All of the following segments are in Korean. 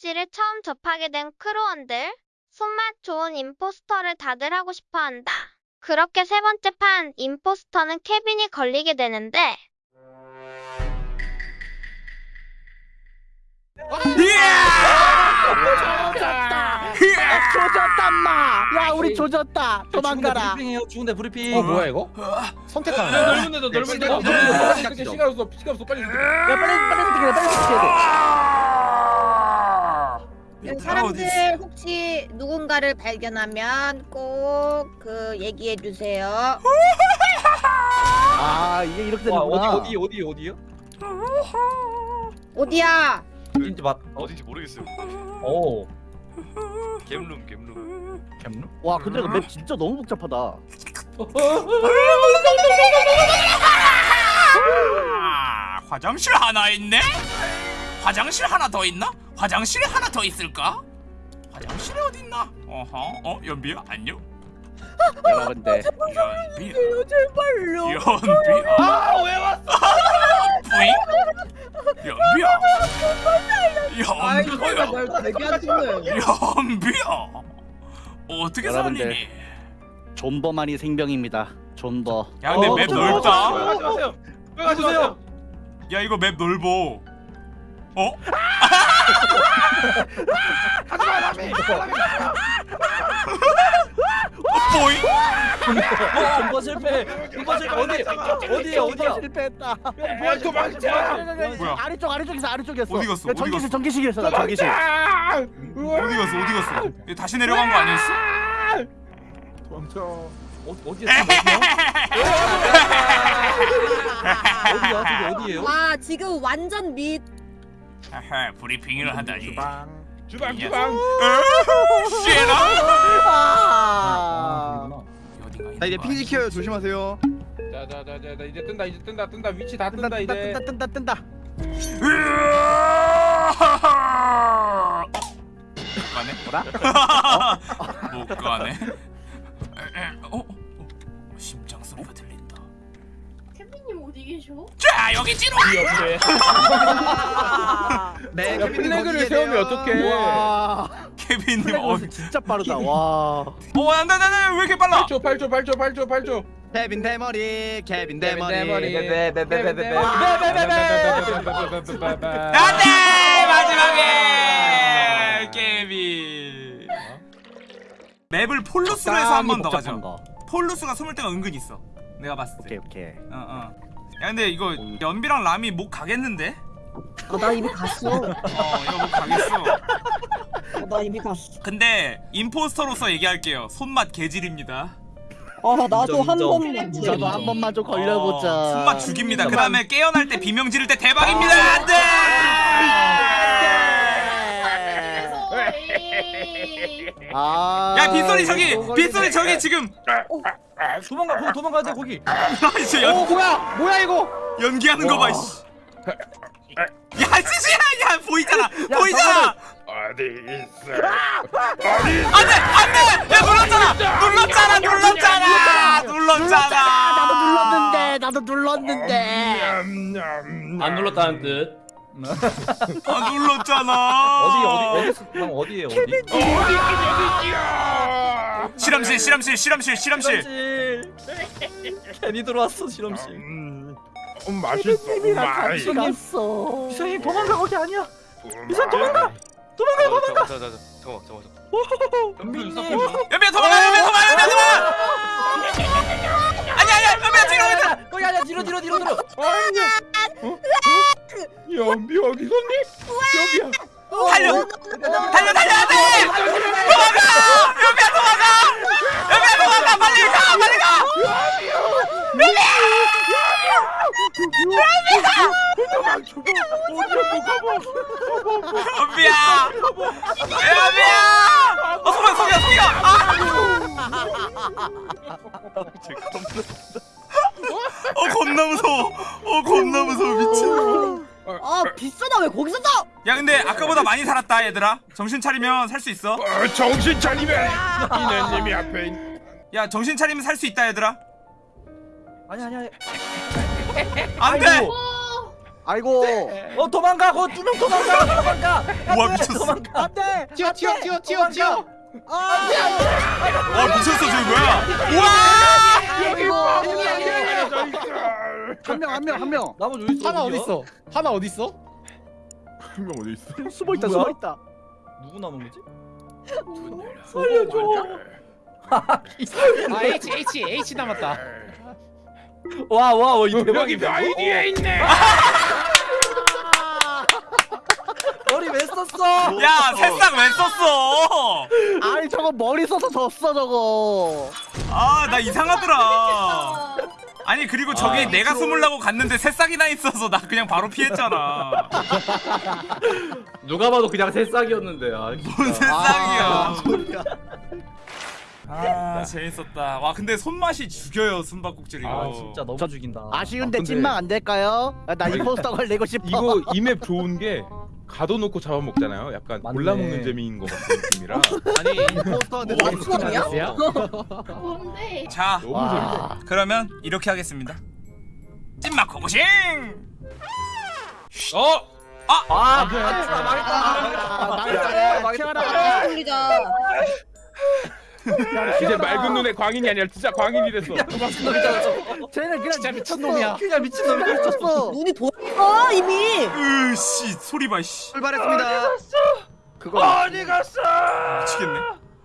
씨를 처음 접하게 된 crew원들. 손맛 좋은 impostor를 다들 하고 싶어 한다. 그렇게 세 번째 판 impostor는 케빈이 걸리게 되는데 조졌다. 조졌다 마. 야 우리 조졌다. 도망가라. 브리핑이에요. 죽은데 브리핑. 어 뭐야 이거? 선택하는 거야. 넓은 데도 넓은 데도 넓은 데도 넓은 넓은 데도 데도 시간 없어 시간 없어 빨리 야 빨리 빨리 움직여 빨리 움직 여. 사람들 혹시 누군가를 발견하면 꼭 그 얘기해 주세요. 아 이게 이렇게 와, 되는구나. 어디 어디 어디 어디요? 어디야? 인지 맞. 어딘지 모르겠어요. 오. 겜룸 겜룸. 와 근데 맵 진짜 너무 복잡하다. 아, 화장실 하나 있네? 화장실 하나 더 있나? 화장실에 하나 더 있을까? 화장실에 어디 있나? 어허, 어 연비야 안녕. 여러분들 연비야, 제발요. 연비야. 아왜 왔어? 뿌잉? 연비야. 연비야. 되게 하시네. 연비야. 어떻게 여러분들. 살리니? 존버만이 생명입니다. 존버. 야 근데 어, 맵 저, 넓다. 가지 마세요 야 이거 맵 넓어. 어? 뿌잉? 어, 전버 실패. 전버 실패. 어디 어디에 어디야? 실패했다. 뭐야 도망쳐 뭐야? 아래쪽 아래쪽에서 아래쪽이었어. 어디 갔어? 야, 어디 갔어? 전기실이었어 나 전기실. 어디 갔어? 어디 갔어? 얘 다시 내려간 거 아니었어? 도망쳐 어, 어디야? 어디야? 저기 어디예요? 와 지금 완전 밑. 아하, 브리핑을 하다니. 주방 주방 야. 주방 쉐라? 아. 어디가 자 이제 핑지 키워요 조심하세요. 자자자자 이제 뜬다 이제 뜬다 뜬다 위치 다 뜬다 뜬다 뜬다 이제 뜬다 뜬다 뜬다. 못 가네? 뭐라? 못 가네? 어디 계셔? 자 여기 찌로. 네. 야 플래그를 세우면 어떡해 와. 케빈님 어, 진짜 빠르다. 와. 어 안돼 안돼 안돼 왜 이렇게 빨라? 8초 8초 8초 8초 8초 케빈 대머리. 케빈 대머리. 네네네네네네. 안돼 마지막에 케빈. 맵을 폴루스로 해서 한 번 더 가죠. 폴루스가 숨을 때가 은근 있어. 내가 봤을 때. 오케이 오케이. 어 어. 야 근데 이거 연비랑 람이 목 가겠는데? 어, 나 이미 갔어. 어 이거 목 가겠어. 어, 나 이미 갔어. 근데 임포스터로서 얘기할게요. 손맛 개질입니다. 아 나도 한 인정. 번만. 저도 한 번만 좀 걸려보자. 어, 손맛 죽입니다. 그 다음에 깨어날 때 비명 지를 때 대박입니다. 안돼. 아. 야 빗소리 저기 빗소리 저기 지금 도망가 거기 도망가야 돼 거기. 이제 어 연, 뭐야 뭐야 이거 연기하는 거 봐. 와. 씨. 야 스시야 야 보이잖아 보이잖아. 어디 있어 안돼 안돼 야 눌렀잖아 눌렀잖아 눌렀잖아 눌렀잖아. 나도 눌렀는데 나도 눌렀는데. 안 눌렀다는 뜻. 아 눌렀잖아. 어디 어디 어디 방 어디에요 어디? 실험실 실험실 실험실 실험실. 실험실. 괜히 들어왔어 실험실. 음 맛있어 케빈이랑 같이 갔어. 이상해 도망가 거기 아니야. 이사 도망가 도망가 도망가. 잠깐 잠깐 잠깐 잠깐. 연빈님. 연비야 도망가 연비야 도망가 연비야 도망가. 연비야! 연비야! 어 소리야 소리야 소리야! 아어 겁나 무서워. 어 겁나 무서워. 미친. 아 비싸다. 왜 거기서 나? 야 근데 아까보다 많이 살았다 얘들아. 정신 차리면 살 수 있어. 어, 정신 차리면. 이내님이 앞에 있... 야 정신 차리면 살 수 있다 얘들아 아니 아니 아니. 안돼! 아이고. 아이고. 어 도망가. 거두명 도망가. 도망가. 우와 미쳤어. 안돼. 튀어 튀어 튀어 튀어 튀어. 와 미쳤어 저기 뭐야? 우와! 한명 한 명 한 명. 나머지 어디 있어 하나? 어디 있어? 하나 어디 있어? 한 명 어디 있어? 숨어 있다? 숨어 있다. 누구 남은 거지? 아 H H H 남았다 와 와 이 여기 대박이다 바위 뒤에 있네. 머리 왜 썼어? 야 새싹 왜 썼어? 아니 저거 머리 써서 졌어 저거. 아 나 이상하더라. 아니 그리고 저기 내가 숨으려고 갔는데 새싹이나 있어서 나 그냥 바로 피했잖아. 누가 봐도 그냥 새싹이었는데 아, 뭔 새싹이야 아. 아 재밌었다 와 근데 손맛이 죽여요 숨바꼭질 이거 아 진짜 너무 저- 죽인다 아쉬운데 아, 근데- 찐망 안 될까요? 아, 나 임포스터 걸리고 싶어. 이거 이 맵 좋은 게 가둬놓고 잡아먹잖아요. 약간 맞네. 골라먹는 재미인 것 같은 느낌이라 아니 임포스터한테 뭐? 스트레스야? 뭔데? 자 너무 와. 재밌다. 그러면 이렇게 하겠습니다 찐막 고고싱 어? 아 아, 망했다 망했다. 망했다 튀어나가. 돌리 자. 이제 맑은 눈의 광인이 아니라 진짜 광인이 됐어. 쟤는 그냥 진짜 미친놈이야. 그냥 미친놈이 미쳤어. 눈이 돌아 이미. 으씨 소리 봐 씨. 출발했습니다. 그거 어디 갔어? 미치겠네.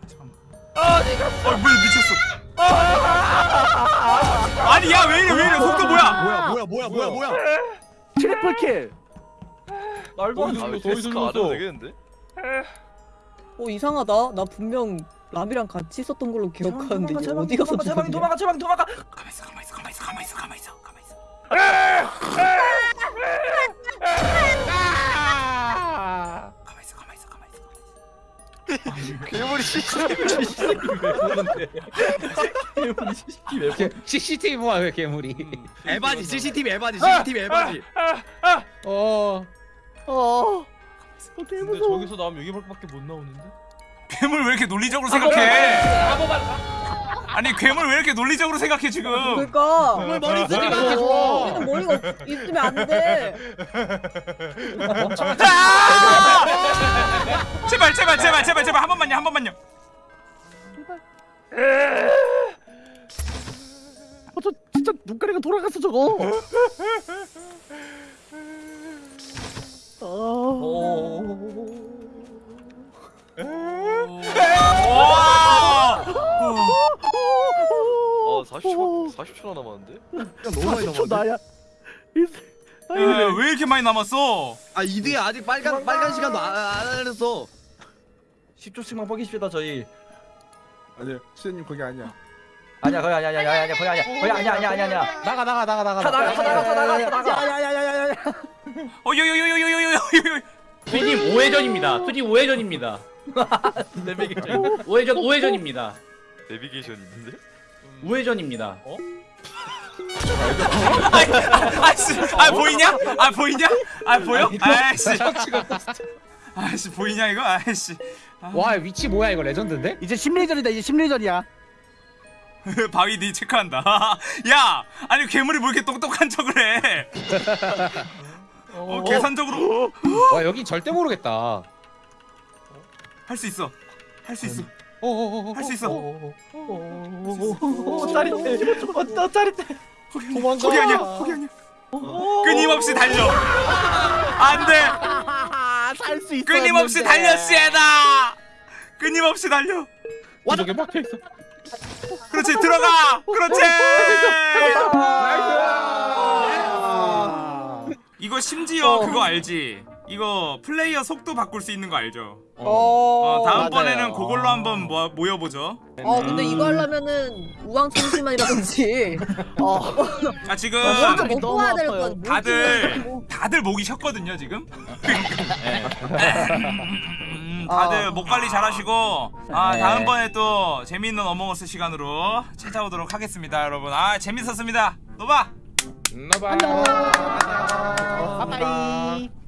잠깐만 어디 갔어? 어 뭐야 미쳤어? 아니 야 왜 이래 왜 이래? 속도 뭐야? 뭐야 뭐야 뭐야 뭐야 뭐야? triple kill. 날 봐. 더 이상 안 해도 되겠는데? 어 이상하다. 나 분명 람이랑 같이 있었던 걸로 기억하는데 이제 제발, 어디 가서 제발 죽었냐? 도망가 제발 도망가 가만 있어 가만 있어 가만 있어 가만 있어 가만 있어 가만 있어 가만 있어 가만 있어 가만 있어 괴물이 CCTV 뭐야 왜 괴물이? 에바지 CCTV 에바지 CCTV 에바지 어. 어. 근데 무서워. 저기서 나오면 여기밖에 못 나오는데 괴물 왜 이렇게 논리적으로 생각해 아니 괴물 왜 이렇게 논리적으로 생각해 지금 그러니까. 괴물 머리 쓰지 마 얘는 머리가 없- 있으면 안 돼. 아! 제발 제발 제발 제발 제발 한 번만요 한 번만요 어, 저 진짜 눈가리가 돌아갔어 저거. 어. 40초, 40초 남았는데? 너무 많이 40초 남았는데? 나야. 아니, 야, 왜 이렇게 많이 남았어? 아 이드야 아직 빨간 빨간 시간도 아-, 아 안 알렸어. 10초씩만 뻑이십시다 저희. 아니야 시대님 그게 아니야 아니야 거의 아니야 아니야 아니야 거의 아니야 거의 아니야 아니야 아니야 아니야. 나가 나가 나가 나가 다 나가 다 나가 다 나가 다 나가. 야야야야야야 어요요요요요요요 수진 5회전입니다. 수진 5회전입니다. 내비게이션. 5회전 5회전입니다. 내비게이션 있는데? 5회전입니다 아씨, 아 보이냐? 아 보이냐? 아 보여? 아씨, 아씨 보이냐 이거? 아씨, 와 위치 뭐야 이거 레전드인데? 이제 심리전이다 이제 심리전이야. 바위 니 체크한다. 야, 아니 괴물이 뭐 이렇게 똑똑한 척을 해? 어, 계산적으로 와 여기 절대 모르겠다 할 수 있어, 할 수 있어, 할 수 있어. 어 짜릿해 어 짜릿해 도망가 거기 아니야, 거기 아니야. 끊임없이 달려. 안 돼, 살수 있어. 끊임없이 달려 씨에다. 끊임없이 달려. 저게 막혀 있어 그렇지 들어가. 그렇지. 이거 심지어 그거 알지? 이거 플레이어 속도 바꿀 수 있는 거 알죠? 어. 어, 다음번에는 맞아요. 그걸로 한번 모, 모여보죠. 어 근데 이거 하려면은 우왕청심환이라든지 어. 아 지금 먼저 너무 먹고 와야 될 아파요. 건 다들 다들 목이 쉬었거든요 지금. 음, 다들 목 관리 잘하시고 아 네. 다음번에 또 재미있는 Among Us 시간으로 찾아오도록 하겠습니다 여러분. 아 재밌었습니다. 노바. 나봐. bye bye.